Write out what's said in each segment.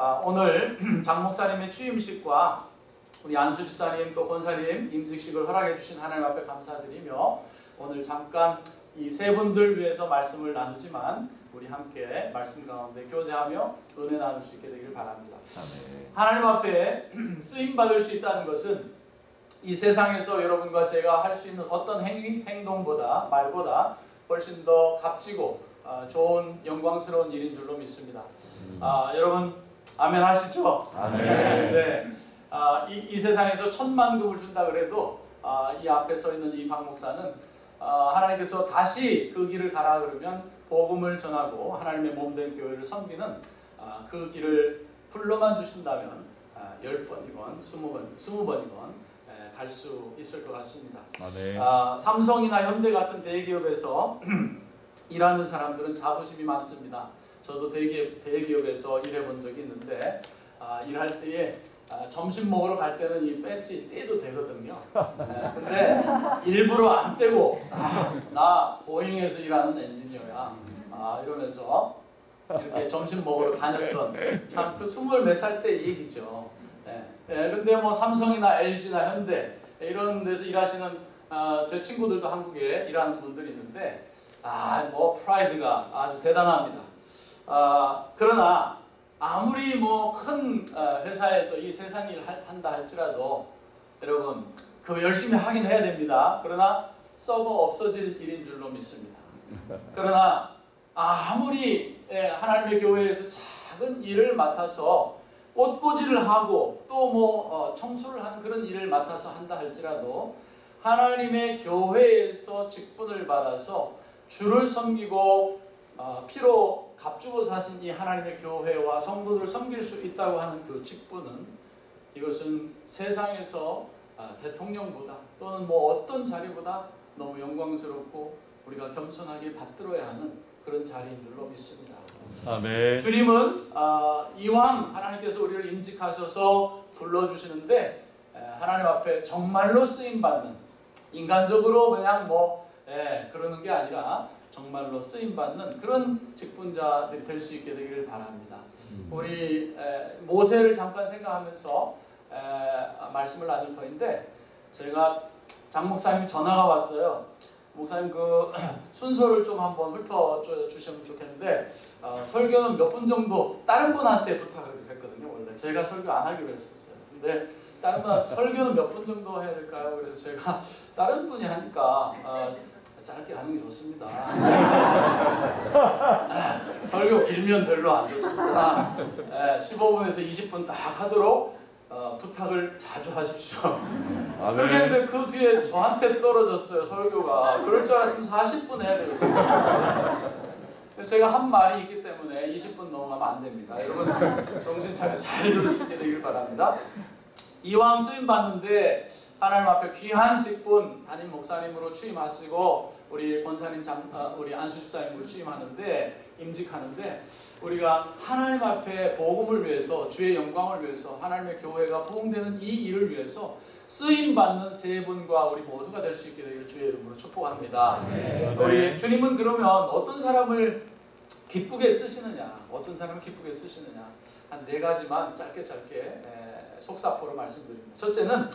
아, 오늘 장 목사님의 취임식과 우리 안수 집사님 또 권사님 임직식을 허락해 주신 하나님 앞에 감사드리며 오늘 잠깐 이 세 분들 위해서 말씀을 나누지만 우리 함께 말씀 가운데 교제하며 은혜 나눌 수 있게 되길 바랍니다. 아멘. 하나님 앞에 쓰임 받을 수 있다는 것은 이 세상에서 여러분과 제가 할 수 있는 어떤 행위, 행동보다 말보다 훨씬 더 값지고 아, 좋은 영광스러운 일인 줄로 믿습니다. 아, 여러분 아멘 하시죠? 아멘. 네. 아, 이, 이 세상에서 천만 급을 준다 그래도 아, 이 앞에 서 있는 이 박 목사는 아, 하나님께서 다시 그 길을 가라 그러면 복음을 전하고 하나님의 몸된 교회를 섬기는 아, 그 길을 불러만 주신다면 아, 열 번이건 스무 번, 스무 번이건 갈 수 있을 것 같습니다. 아멘. 아, 삼성이나 현대 같은 대기업에서 일하는 사람들은 자부심이 많습니다. 저도 대기업, 대기업에서 일해본 적이 있는데 아, 일할 때에 아, 점심 먹으러 갈 때는 이 배지 떼도 되거든요. 네, 근데 일부러 안 떼고 아, 나 보잉에서 일하는 엔지니어야 아, 이러면서 이렇게 점심 먹으러 다녔던 참 그 스물 몇 살 때 얘기죠. 네. 네, 근데 뭐 삼성이나 LG나 현대 이런 데서 일하시는 아, 제 친구들도 한국에 일하는 분들이 있는데 아, 뭐 프라이드가 아주 대단합니다. 아, 그러나 아무리 뭐 큰 회사에서 이 세상 일 할- 한다 할지라도 여러분 그 열심히 하긴 해야 됩니다. 그러나 서버 없어질 일인 줄로 믿습니다. 그러나 아무리 예, 하나님의 교회에서 작은 일을 맡아서 꽃꽂이를 하고 또 뭐 청소를 하는 그런 일을 맡아서 한다 할지라도 하나님의 교회에서 직분을 받아서 주를 섬기고 어, 피로 값주고 사신 이 하나님의 교회와 성도들을 섬길 수 있다고 하는 그 직분은 이것은 세상에서 아, 대통령보다 또는 뭐 어떤 자리보다 너무 영광스럽고 우리가 겸손하게 받들어야 하는 그런 자리인 줄로 믿습니다. 아멘. 주님은 아, 이왕 하나님께서 우리를 임직하셔서 불러주시는데 에, 하나님 앞에 정말로 쓰임 받는 인간적으로 그냥 뭐 예, 그러는 게 아니라 정말로 쓰임 받는 그런 직분자들이 될 수 있게 되기를 바랍니다. 우리 에, 모세를 잠깐 생각하면서 말씀을 나눌 터인데 제가 장 목사님 전화가 왔어요. 목사님 그 순서를 좀 한번 훑어 주- 주시면 좋겠는데 어, 설교는 몇 분 정도 다른 분한테 부탁을 했거든요. 원래 제가 설교 안 하기로 했었어요. 근데 다른 분한테 설교는 몇 분 정도 해야 될까요? 그래서 제가 다른 분이 하니까 어, 짧게 하는 게 좋습니다. 설교 길면 별로 안 좋습니다. 예, 15분에서 20분 딱 하도록 어, 부탁을 자주 하십시오. 그렇게 아멘. 했는데 그 뒤에 저한테 떨어졌어요 설교가. 그럴 줄 알았으면 40분 해야 되거든요. 제가 한 말이 있기 때문에 20분 넘어가면 안 됩니다. 여러분 정신 차려 잘 들으시게 되길 바랍니다. 이왕 쓰임 받는데 하나님 앞에 귀한 직분 담임 목사님으로 취임하시고 우리 권사님 장, 아, 우리 안수 집사님으로 취임하는데 임직하는데 우리가 하나님 앞에 복음을 위해서 주의 영광을 위해서 하나님의 교회가 부흥되는 이 일을 위해서 쓰임 받는 세 분과 우리 모두가 될 수 있게 되기를 주의 이름으로 축복합니다. 우리 주님은 그러면 어떤 사람을 기쁘게 쓰시느냐, 어떤 사람을 기쁘게 쓰시느냐 한 네 가지만 짧게 짧게 에, 속사포로 말씀드립니다. 첫째는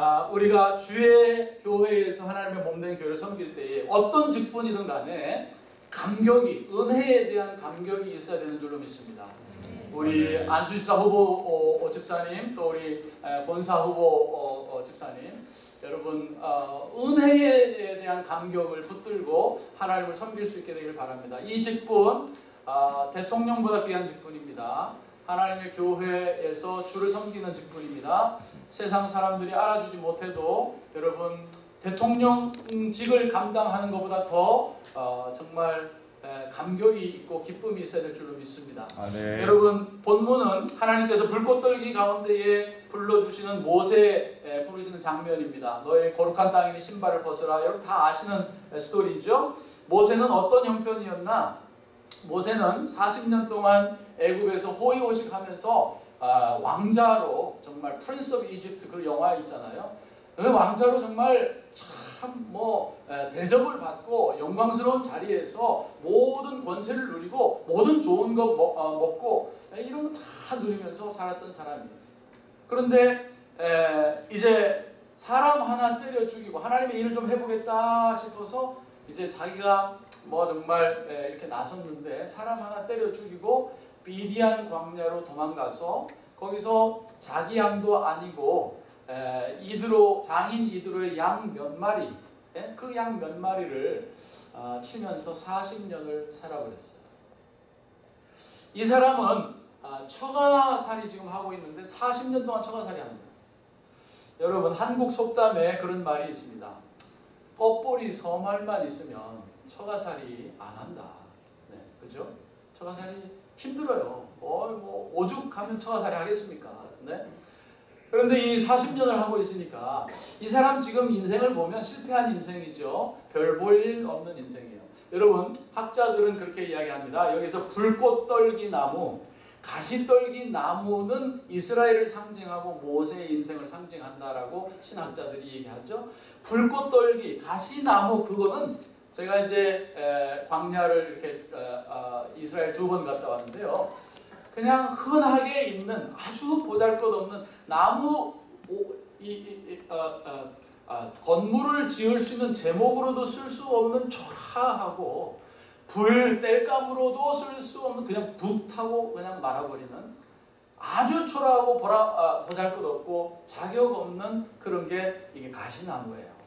아, 우리가 주의 교회에서 하나님의 몸된 교회를 섬길 때에 어떤 직분이든 간에 감격이 은혜에 대한 감격이 있어야 되는 줄로 믿습니다. 우리 안수 집사 후보 어, 어, 집사님 또 우리 에, 본사 후보 어, 어, 집사님 여러분 어, 은혜에 대한 감격을 붙들고 하나님을 섬길 수 있게 되길 바랍니다. 이 직분 아, 대통령보다 귀한 직분입니다. 하나님의 교회에서 주를 섬기는 직분입니다. 세상 사람들이 알아주지 못해도 여러분 대통령직을 감당하는 것보다 더 어, 정말 에, 감격이 있고 기쁨이 있어야 될 줄로 믿습니다. 아멘. 여러분 본문은 하나님께서 불꽃 떨기 가운데에 불러주시는 모세 에, 부르시는 장면입니다. 너의 거룩한 땅이니 신발을 벗어라. 여러분 다 아시는 에, 스토리죠. 모세는 어떤 형편이었나? 모세는 40년 동안 애굽에서 호의호식하면서 아, 왕자로 정말 Prince of Egypt 그 영화 있잖아요. 그 왕자로 정말 참뭐 대접을 받고 영광스러운 자리에서 모든 권세를 누리고 모든 좋은 거 먹, 어, 먹고 이런 거 다 누리면서 살았던 사람이에요. 그런데 에, 이제 사람 하나 때려 죽이고 하나님의 일을 좀 해보겠다 싶어서 이제 자기가 뭐 정말 에, 이렇게 나섰는데 사람 하나 때려 죽이고 비디안 광야로 도망가서 거기서 자기 양도 아니고 에, 이드로 장인 이드로의 양 몇 마리 그 양 몇 마리를 아, 치면서 40년을 살아버렸어요. 이 사람은 아, 처가살이 지금 하고 있는데 40년 동안 처가살이 합니다. 여러분 한국 속담에 그런 말이 있습니다. 껍보리 서말만 있으면 처가살이 안 한다. 네, 그죠? 처가살이 힘들어요. 어, 뭐 오죽하면 처가살이 하겠습니까? 네. 그런데 이 40년을 하고 있으니까 이 사람 지금 인생을 보면 실패한 인생이죠. 별 볼 일 없는 인생이에요. 여러분 학자들은 그렇게 이야기합니다. 여기서 불꽃떨기 나무, 가시떨기 나무는 이스라엘을 상징하고 모세의 인생을 상징한다라고 신학자들이 얘기하죠. 불꽃떨기, 가시나무 그거는 제가 이제 광야를 이렇게 이스라엘 두 번 갔다 왔는데요. 그냥 흔하게 있는 아주 보잘것없는 나무 이, 이, 이, 어, 어, 어, 건물을 지을 수 있는 제목으로도 쓸 수 없는 초라하고 불 뗄감으로도 쓸 수 없는 그냥 북타고 그냥 말아버리는 아주 초라하고 보라, 아, 보잘것없고 자격 없는 그런 게 이게 가시나무예요.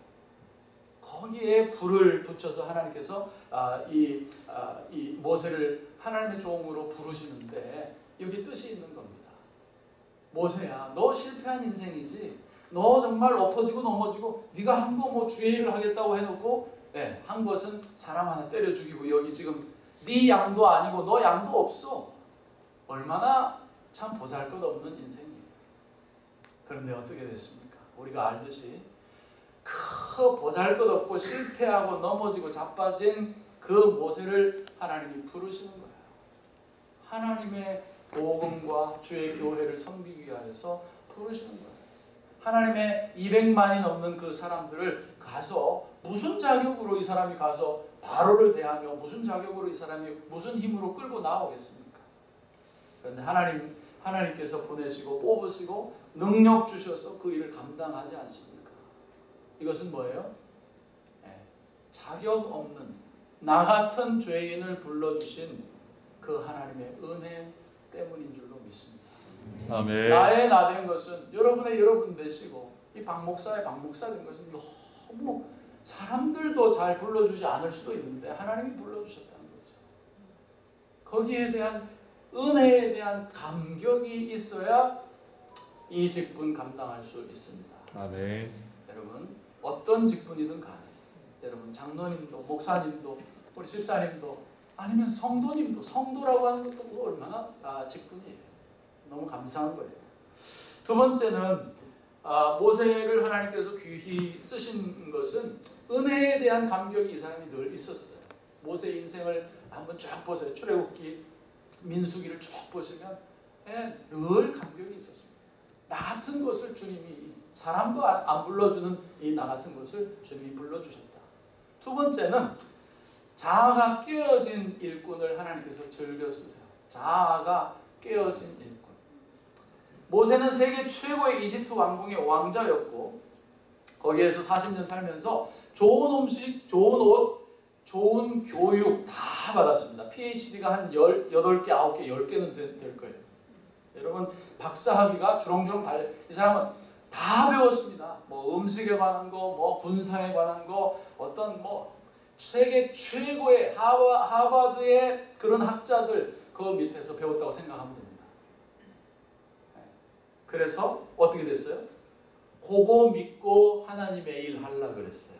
거기에 불을 붙여서 하나님께서 아, 이, 아, 이 모세를 하나님의 종으로 부르시는데 여기 뜻이 있는 겁니다. 모세야, 너 실패한 인생이지. 너 정말 엎어지고 넘어지고 네가 한 거 뭐 주의 일을 하겠다고 해놓고 네, 한 것은 사람 하나 때려 죽이고 여기 지금 네 양도 아니고 너 양도 없어. 얼마나 참 보잘것없는 인생이에요. 그런데 어떻게 됐습니까? 우리가 알듯이 그 보잘것없고 실패하고 넘어지고 자빠진 그 모세를 하나님이 부르시는 거예요. 하나님의 복음과 주의 교회를 섬기기 위하여서 부르시는 거예요. 하나님의 200만이 넘는 그 사람들을 가서 무슨 자격으로 이 사람이 가서 바로를 대하며 무슨 자격으로 이 사람이 무슨 힘으로 끌고 나오겠습니까? 그런데 하나님 하나님께서 보내시고 뽑으시고 능력 주셔서 그 일을 감당하지 않습니까? 이것은 뭐예요? 네, 자격 없는 나 같은 죄인을 불러주신 그 하나님의 은혜 때문인 줄로 믿습니다. 아멘. 나의 나 된 것은 여러분의 여러분 되시고 이 박목사의 박목사 된 것은 너무 사람들도 잘 불러주지 않을 수도 있는데 하나님이 불러주셨다는 거죠. 거기에 대한 은혜에 대한 감격이 있어야 이 직분 감당할 수 있습니다. 아멘. 여러분 어떤 직분이든 간에 여러분 장로님도 목사님도 우리 집사님도 아니면 성도님도 성도라고 하는 것도 뭐 얼마나 아, 직분이에요. 너무 감사한 거예요. 두 번째는 아, 모세를 하나님께서 귀히 쓰신 것은 은혜에 대한 감격이 이 사람이 늘 있었어요. 모세 인생을 한번 쫙 보세요. 출애굽기, 민수기를 쭉 보시면 예, 늘 감격이 있었습니다. 나 같은 것을 주님이 사람도 안 불러주는 이 나 같은 것을 주님이 불러주셨다. 두 번째는 자아가 깨어진 일꾼을 하나님께서 즐겨 쓰세요. 자아가 깨어진 일꾼. 모세는 세계 최고의 이집트 왕궁의 왕자였고 거기에서 40년 살면서 좋은 음식, 좋은 옷, 좋은 교육 다 받았습니다. PhD가 한 18개, 9개, 10개는 될, 될 거예요. 여러분 박사학위가 주렁주렁 달려 이 사람은 다 배웠습니다. 뭐 음식에 관한 거, 뭐 군사에 관한 거, 어떤 뭐 세계 최고의 하바, 하버드의 그런 학자들 그 밑에서 배웠다고 생각하면 됩니다. 네. 그래서 어떻게 됐어요? 그거 믿고 하나님의 일 하려 그랬어요.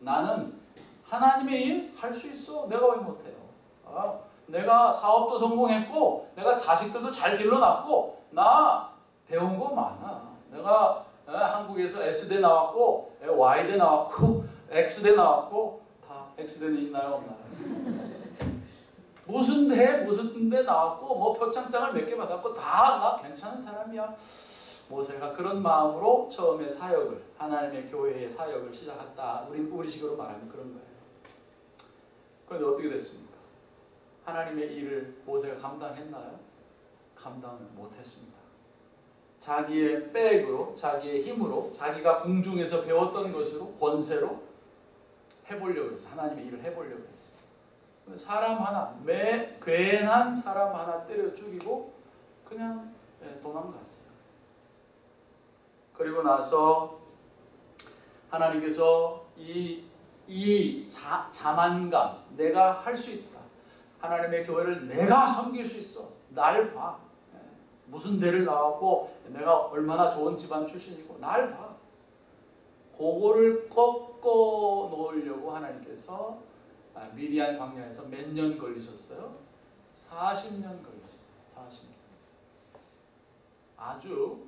나는 하나님의 일 할 수 있어. 내가 왜 못해요? 아, 내가 사업도 성공했고, 내가 자식들도 잘 길러놨고, 나 배운 거 많아. 내가 에, 한국에서 S대 나왔고, 에, Y대 나왔고, X대 나왔고, 다 X대는 있나요? 없나요? 무슨 대, 무슨 대 나왔고, 뭐 표창장을 몇 개 받았고, 다 나 괜찮은 사람이야. 모세가 그런 마음으로 처음에 사역을 하나님의 교회의 사역을 시작했다. 우리 우리식으로 말하면 그런 거예요. 그런데 어떻게 됐습니까? 하나님의 일을 모세가 감당했나요? 감당을 못했습니다. 자기의 백으로, 자기의 힘으로, 자기가 궁중에서 배웠던 것으로 권세로 해보려고 했어. 하나님의 일을 해보려고 했어. 사람 하나, 매 괜한 사람 하나 때려 죽이고 그냥 예, 도망갔어요. 그리고 나서 하나님께서 이, 이 자, 자만감, 내가 할 수 있다. 하나님의 교회를 내가 섬길 수 있어. 날 봐. 예, 무슨 대를 나왔고 내가 얼마나 좋은 집안 출신이고 날 봐. 그거를 꺾어 놓으려고 하나님께서 아, 미디안 광야에서 몇 년 걸리셨어요? 40년 걸렸어요. 40년. 아주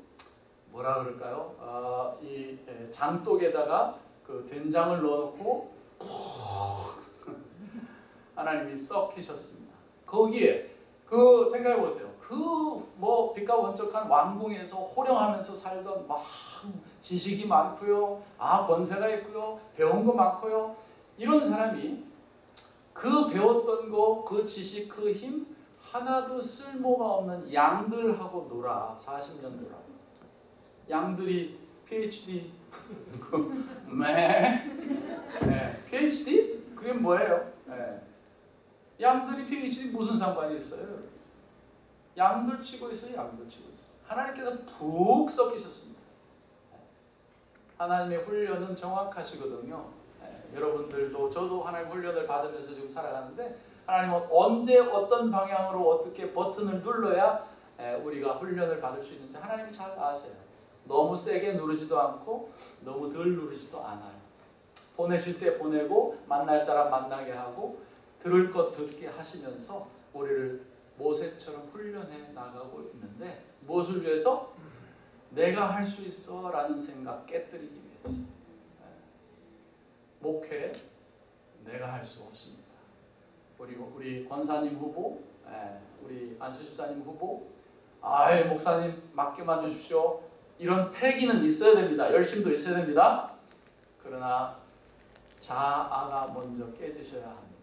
뭐라 그럴까요? 어, 이 에, 장독에다가 그 된장을 넣어놓고 하나님이 썩히셨습니다. 거기에 그 생각해 보세요. 그 뭐 빛과 번쩍한 왕궁에서 호령하면서 살던 막 지식이 많고요, 아 권세가 있고요, 배운 거 많고요. 이런 사람이 그 배웠던 거, 그 지식, 그 힘 하나도 쓸모가 없는 양들하고 놀아 40년 놀아. 양들이 PhD 네. 네. PhD? 그게 뭐예요? 네. 양들이 PhD 무슨 상관이 있어요? 양들 치고 있어요. 양들 치고 있어요. 하나님께서 푹 섞이셨습니다. 하나님의 훈련은 정확하시거든요. 네. 여러분들도 저도 하나님 훈련을 받으면서 지금 살아가는데 하나님은 언제 어떤 방향으로 어떻게 버튼을 눌러야 우리가 훈련을 받을 수 있는지 하나님이 잘 아세요. 너무 세게 누르지도 않고 너무 덜 누르지도 않아요. 보내실 때 보내고 만날 사람 만나게 하고 들을 것 듣게 하시면서 우리를 모세처럼 훈련해 나가고 있는데 무엇을 위해서? 내가 할 수 있어 라는 생각 깨뜨리기 위해서 목회 내가 할 수 없습니다. 그리고 우리 권사님 후보, 우리 안수 집사님 후보, 아이 목사님 맡겨만 주십시오. 이런 패기는 있어야 됩니다. 열심도 있어야 됩니다. 그러나 자아가 먼저 깨지셔야 합니다.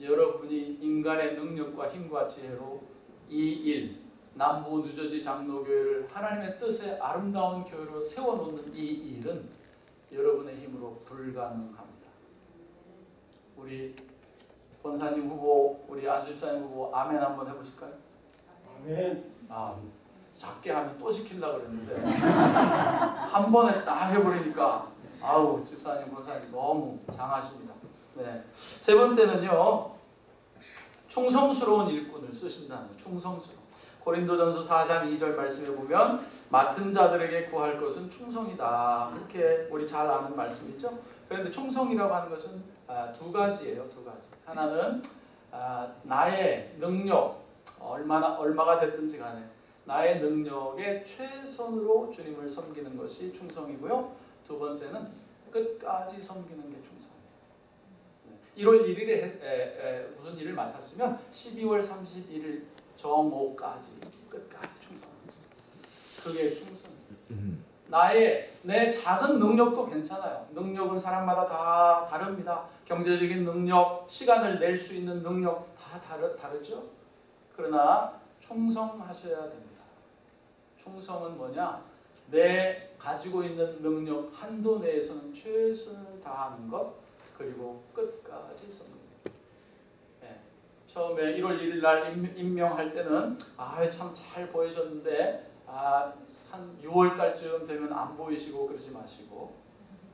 여러분이 인간의 능력과 힘과 지혜로 이 일, 남부 누저지 장로교회를 하나님의 뜻의 아름다운 교회로 세워놓는 이 일은 여러분의 힘으로 불가능합니다. 우리 권사님 후보, 우리 안수집사님 후보 아멘 한번 해보실까요? 아멘. 아, 작게 하면 또 시키려고 그랬는데 한 번에 딱 해버리니까 아우 집사님 권사님 너무 장하십니다. 네. 세 번째는요 충성스러운 일꾼을 쓰신다는 충성스러운 고린도전서 4장 2절 말씀에 보면 맡은 자들에게 구할 것은 충성이다 그렇게 우리 잘 아는 말씀이죠. 그런데 충성이라고 하는 것은 아, 두 가지예요 두 가지 하나는 아, 나의 능력 얼마나 얼마가 됐든지 간에 나의 능력의 최선으로 주님을 섬기는 것이 충성이고요. 두 번째는 끝까지 섬기는 게. 1월 1일에 에, 에, 무슨 일을 맡았으면 12월 31일 정오까지 끝까지 충성. 그게 충성이에요. 나의 내 작은 능력도 괜찮아요. 능력은 사람마다 다 다릅니다. 경제적인 능력, 시간을 낼 수 있는 능력 다 다르, 다르죠. 그러나 충성하셔야 됩니다. 충성은 뭐냐? 내 가지고 있는 능력 한도 내에서는 최선을 다하는 것 그리고 끝까지 섬깁니다. 네. 처음에 1월 1일 날 임명할 때는 아참 잘 보이셨는데 아, 한 6월 달쯤 되면 안 보이시고 그러지 마시고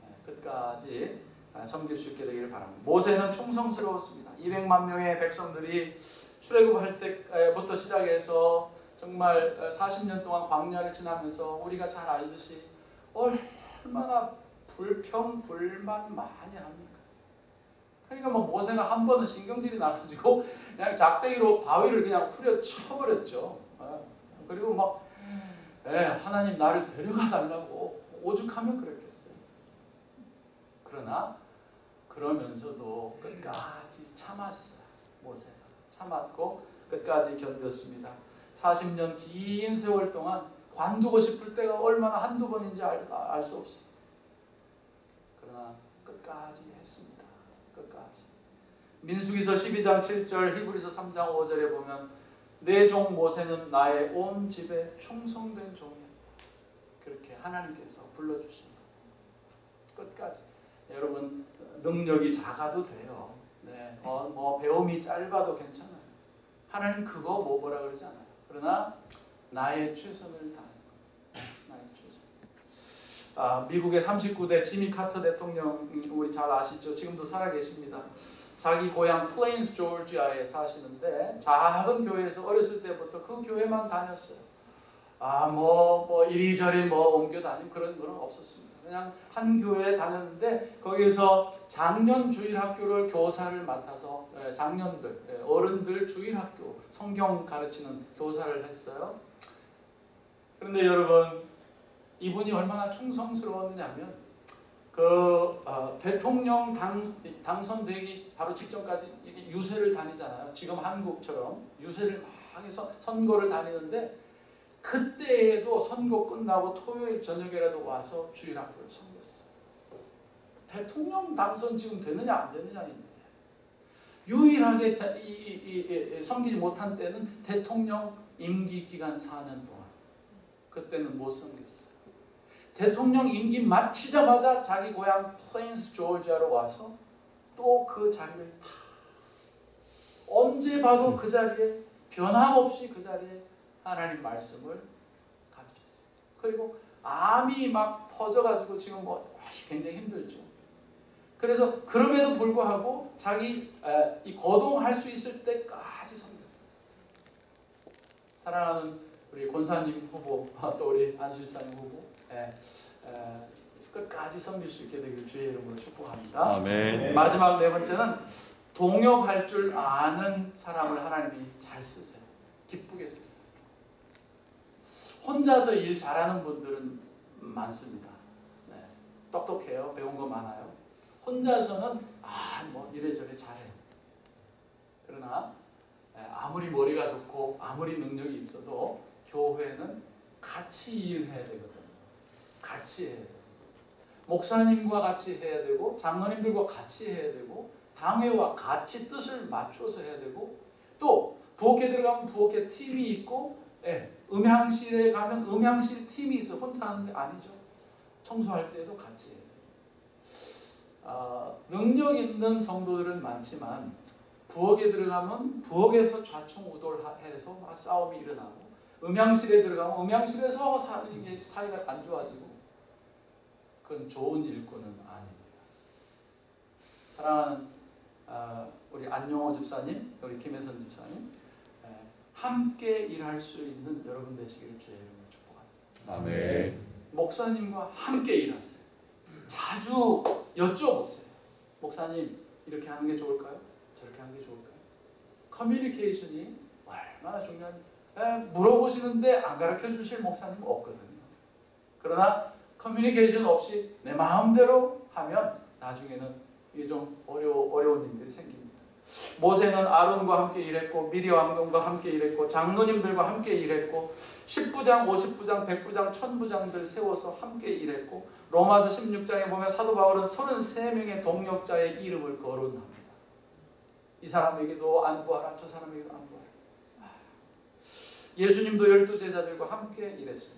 네, 끝까지 섬길 수 있게 되기를 바랍니다. 모세는 충성스러웠습니다. 200만 명의 백성들이 출애굽할 때부터 시작해서 정말 40년 동안 광야를 지나면서 우리가 잘 알듯이 얼마나 불평 불만 많이 합니까? 그러니까 뭐 모세가 한 번은 신경질이 나가지고 그냥 작대기로 바위를 그냥 후려 쳐버렸죠. 그리고 막 에, 하나님 나를 데려가 달라고 오죽하면 그랬겠어요. 그러나 그러면서도 끝까지 참았어요. 모세가 참았고 끝까지 견뎠습니다. 40년 긴 세월 동안 관두고 싶을 때가 얼마나 한두 번인지 알 수 없어. 그러나 끝까지 했습니다. 민수기서 12장 7절, 히브리서 3장 5절에 보면 내 종 모세는 나의 온 집에 충성된 종이야. 그렇게 하나님께서 불러주신 것. 끝까지. 여러분 능력이 작아도 돼요. 네, 어, 뭐 배움이 짧아도 괜찮아요. 하나님 그거 뭐 뭐라 그러지 않아요. 그러나 나의 최선을 다하는 것. 나의 최선. 아, 미국의 39대 지미 카터 대통령 우리 잘 아시죠? 지금도 살아 계십니다. 자기 고향 플레인스 조지아에 사시는데 작은 교회에서 어렸을 때부터 그 교회만 다녔어요. 아뭐뭐 뭐 이리저리 뭐 옮겨 다니고 그런 건 없었습니다. 그냥 한 교회에 다녔는데 거기서 작년 주일학교를 교사를 맡아서 예, 작년들 예, 어른들 주일학교 성경 가르치는 교사를 했어요. 그런데 여러분 이분이 얼마나 충성스러웠느냐면 그 어, 대통령 당, 당선되기 바로 직전까지 유세를 다니잖아요. 지금 한국처럼 유세를 막 해서 선거를 다니는데 그때에도 선거 끝나고 토요일 저녁에라도 와서 주일학교를 섬겼어. 대통령 당선 지금 되느냐 안 되느냐인데 유일하게 섬기지 못한 때는 대통령 임기 기간 4년 동안 그때는 못 섬겼어요. 대통령 임기 마치자마자 자기 고향 플레인스 조지아로 와서 또 그 자리를 다 언제 봐도 그 자리에 변함없이 그 자리에 하나님 말씀을 가르쳤어요. 그리고 암이 막 퍼져가지고 지금 뭐 굉장히 힘들죠. 그래서 그럼에도 불구하고 자기 에, 이 거동할 수 있을 때까지 섬겼어요. 사랑하는 우리 권사님 후보 또 우리 안수집사님 후보 끝까지 섬길 수 있게 되길 주의 이름으로 축복합니다. 아멘. 마지막 네 번째는 동역할 줄 아는 사람을 하나님이 잘 쓰세요. 기쁘게 쓰세요. 혼자서 일 잘하는 분들은 많습니다. 네. 똑똑해요. 배운 거 많아요. 혼자서는 아 뭐 이래저래 잘해요. 그러나 에, 아무리 머리가 좋고 아무리 능력이 있어도 교회는 같이 일해야 되거든요. 같이 해야 돼요. 목사님과 같이 해야 되고 장로님들과 같이 해야 되고 당회와 같이 뜻을 맞춰서 해야 되고 또 부엌에 들어가면 부엌에 팀이 있고 예, 음향실에 가면 음향실 팀이 있어 혼자 하는 게 아니죠. 청소할 때도 같이 해야 돼요. 아, 능력 있는 성도들은 많지만 부엌에 들어가면 부엌에서 좌충우돌해서 막 싸움이 일어나고 음향실에 들어가면 음향실에서 사, 사이가 안 좋아지고 그건 좋은 일꾼은 아닙니다. 사랑하는 아, 우리 안용호 집사님, 우리 김혜선 집사님, 에, 함께 일할 수 있는 여러분 되시기를 주의 이름으로 축복합니다. 아멘. 목사님과 함께 일하세요. 자주 여쭤보세요. 목사님 이렇게 하는 게 좋을까요? 저렇게 하는 게 좋을까요? 커뮤니케이션이 얼마나 중요한 에, 물어보시는데 안 가르쳐 주실 목사님 없거든요. 그러나 커뮤니케이션 없이 내 마음대로 하면 나중에는 이게 좀 어려 어려운 일들이 생깁니다. 모세는 아론과 함께 일했고 미리 왕동과 함께 일했고 장로님들과 함께 일했고 10부장, 50부장, 100부장, 1000부장들 세워서 함께 일했고 로마서 16장에 보면 사도 바울은 33명의 동력자의 이름을 거론합니다. 이 사람에게도 안부하라 저 사람에게도 안부하라. 예수님도 열두 제자들과 함께 일했습니다.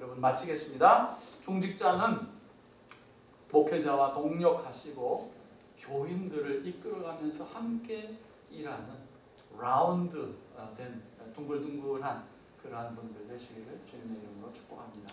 여러분 마치겠습니다. 중직자는 목회자와 동력하시고 교인들을 이끌어가면서 함께 일하는 라운드 된 둥글둥글한 그러한 분들 되시기를 주님의 이름으로 축복합니다.